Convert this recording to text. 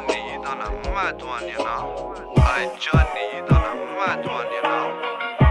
你都能卖多少年了？哎，这你都能卖多少年了？